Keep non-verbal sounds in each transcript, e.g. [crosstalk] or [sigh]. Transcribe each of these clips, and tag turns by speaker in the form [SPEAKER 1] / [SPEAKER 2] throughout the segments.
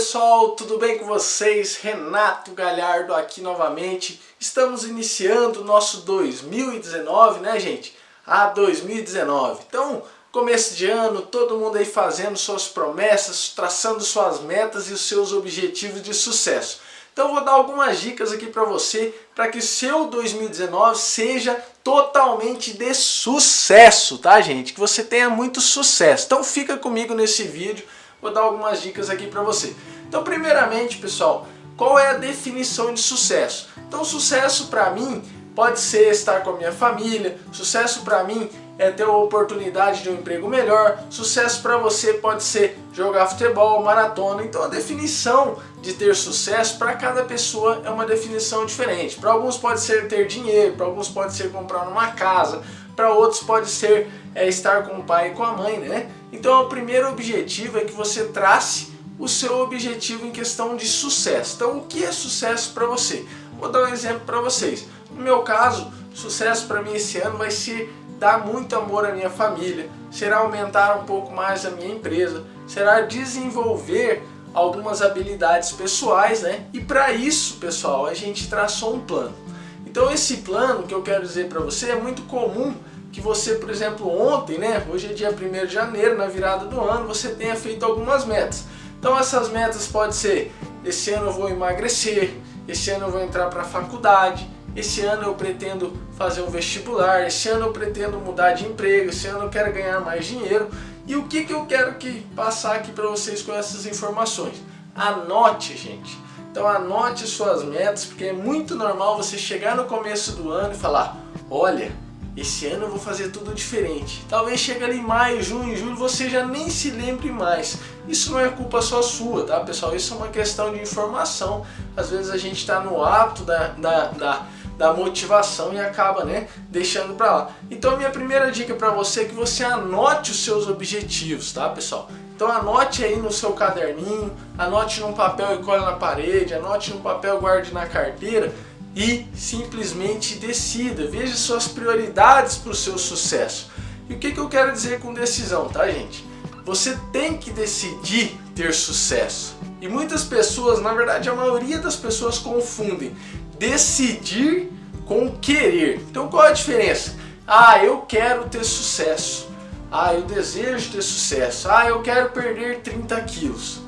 [SPEAKER 1] pessoal, tudo bem com vocês? Renato Galhardo aqui novamente. Estamos iniciando o nosso 2019, né gente? Ah, 2019. Então, começo de ano, todo mundo aí fazendo suas promessas, traçando suas metas e os seus objetivos de sucesso. Então vou dar algumas dicas aqui para você, para que o seu 2019 seja totalmente de sucesso, tá gente? Que você tenha muito sucesso. Então fica comigo nesse vídeo, vou dar algumas dicas aqui para você. Então primeiramente, pessoal, qual é a definição de sucesso? Então sucesso para mim pode ser estar com a minha família, sucesso para mim é ter a oportunidade de um emprego melhor, sucesso para você pode ser jogar futebol, maratona, então a definição de ter sucesso para cada pessoa é uma definição diferente. Para alguns pode ser ter dinheiro, para alguns pode ser comprar uma casa, para outros pode ser é, estar com o pai e com a mãe, né? Então o primeiro objetivo é que você trace o seu objetivo em questão de sucesso. Então o que é sucesso para você? Vou dar um exemplo para vocês. No meu caso, sucesso para mim esse ano vai ser dar muito amor à minha família, será aumentar um pouco mais a minha empresa, será desenvolver algumas habilidades pessoais, né? E para isso, pessoal, a gente traçou um plano. Então esse plano que eu quero dizer para você é muito comum que você, por exemplo, ontem, né? Hoje é dia 1 de janeiro, na virada do ano, você tenha feito algumas metas. Então essas metas podem ser, esse ano eu vou emagrecer, esse ano eu vou entrar para a faculdade, esse ano eu pretendo fazer um vestibular, esse ano eu pretendo mudar de emprego, esse ano eu quero ganhar mais dinheiro. E o que, que eu quero que passar aqui para vocês com essas informações? Anote, gente. Então anote suas metas, porque é muito normal você chegar no começo do ano e falar, olha, esse ano eu vou fazer tudo diferente. Talvez chegue ali em maio, junho, julho, você já nem se lembre mais. Isso não é culpa só sua, tá pessoal? Isso é uma questão de informação. Às vezes a gente está no hábito da, da, da da motivação e acaba né, deixando para lá. Então a minha primeira dica para você é que você anote os seus objetivos, tá pessoal? Então anote aí no seu caderninho, anote num papel e cole na parede, anote no papel guarde na carteira e simplesmente decida, veja suas prioridades para o seu sucesso. E o que, que eu quero dizer com decisão, tá gente? Você tem que decidir ter sucesso. E muitas pessoas, na verdade a maioria das pessoas confundem decidir com querer. Então qual a diferença? Ah, eu quero ter sucesso. Ah, eu desejo ter sucesso. Ah, eu quero perder 30 quilos.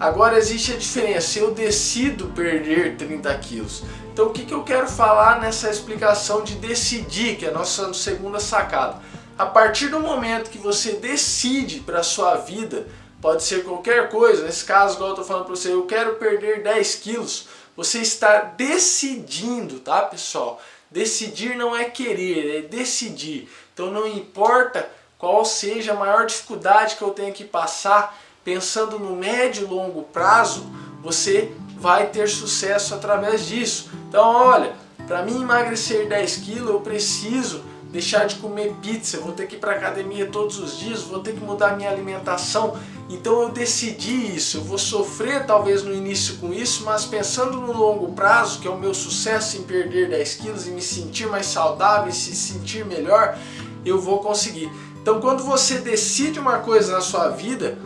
[SPEAKER 1] Agora existe a diferença, eu decido perder 30 quilos. Então o que, que eu quero falar nessa explicação de decidir, que é a nossa segunda sacada? A partir do momento que você decide para a sua vida, pode ser qualquer coisa, nesse caso, igual eu estou falando para você, eu quero perder 10 quilos, você está decidindo, tá pessoal? Decidir não é querer, é decidir. Então não importa qual seja a maior dificuldade que eu tenha que passar, pensando no médio e longo prazo, você vai ter sucesso através disso. Então olha, para mim emagrecer 10 quilos eu preciso deixar de comer pizza, vou ter que ir para academia todos os dias, vou ter que mudar minha alimentação. Então eu decidi isso, eu vou sofrer talvez no início com isso, mas pensando no longo prazo, que é o meu sucesso em perder 10 quilos e me sentir mais saudável e se sentir melhor, eu vou conseguir. Então quando você decide uma coisa na sua vida,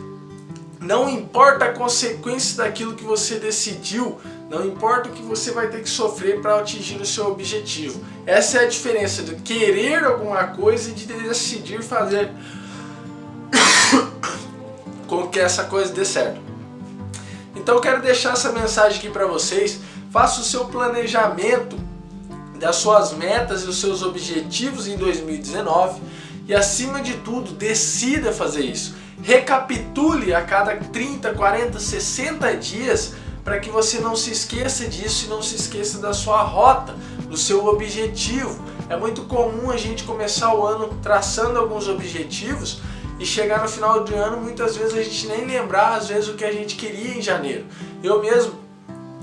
[SPEAKER 1] não importa a consequência daquilo que você decidiu, não importa o que você vai ter que sofrer para atingir o seu objetivo. Essa é a diferença de querer alguma coisa e de decidir fazer [coughs] com que essa coisa dê certo. Então eu quero deixar essa mensagem aqui para vocês. Faça o seu planejamento das suas metas e os seus objetivos em 2019 e acima de tudo decida fazer isso. Recapitule a cada 30, 40, 60 dias para que você não se esqueça disso e não se esqueça da sua rota, do seu objetivo. É muito comum a gente começar o ano traçando alguns objetivos e chegar no final do ano muitas vezes a gente nem lembrar às vezes o que a gente queria em janeiro. Eu mesmo,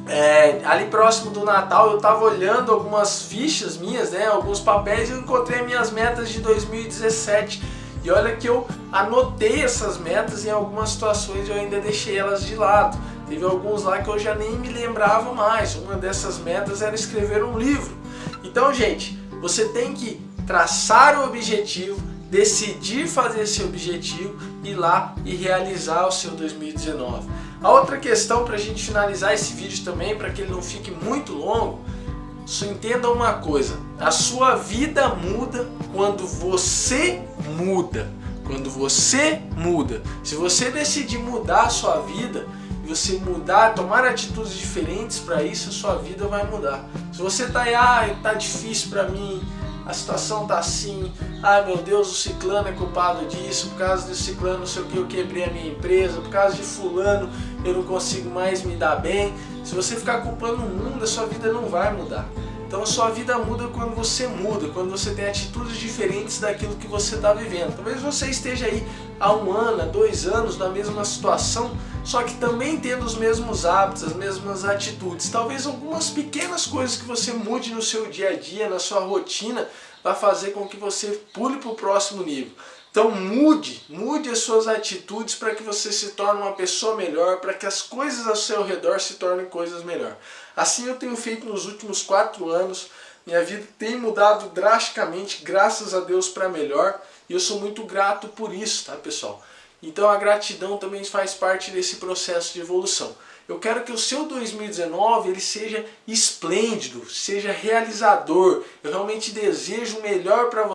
[SPEAKER 1] é, ali próximo do Natal, eu estava olhando algumas fichas minhas, né, alguns papéis e encontrei minhas metas de 2017 e olha que eu anotei essas metas em algumas situações eu ainda deixei elas de lado. Teve alguns lá que eu já nem me lembrava mais. Uma dessas metas era escrever um livro. Então, gente, você tem que traçar o objetivo, decidir fazer esse objetivo, ir lá e realizar o seu 2019. A outra questão para a gente finalizar esse vídeo também, para que ele não fique muito longo, só entenda uma coisa, a sua vida muda quando você muda. Quando você muda. Se você decidir mudar a sua vida, você mudar, tomar atitudes diferentes para isso, a sua vida vai mudar. Se você tá aí, ah, tá difícil para mim, a situação tá assim, ai meu Deus, o ciclano é culpado disso, por causa desse ciclano, não sei o que, eu quebrei a minha empresa, por causa de fulano, eu não consigo mais me dar bem. Se você ficar culpando o mundo, a sua vida não vai mudar. Então a sua vida muda quando você muda, quando você tem atitudes diferentes daquilo que você está vivendo. Talvez você esteja aí há um ano, há dois anos na mesma situação, só que também tendo os mesmos hábitos, as mesmas atitudes. Talvez algumas pequenas coisas que você mude no seu dia a dia, na sua rotina, vai fazer com que você pule para o próximo nível. Então mude, mude as suas atitudes para que você se torne uma pessoa melhor, para que as coisas ao seu redor se tornem coisas melhor. Assim eu tenho feito nos últimos quatro anos, minha vida tem mudado drasticamente, graças a Deus para melhor, e eu sou muito grato por isso, tá pessoal? Então a gratidão também faz parte desse processo de evolução. Eu quero que o seu 2019 ele seja esplêndido, seja realizador. Eu realmente desejo o melhor para você.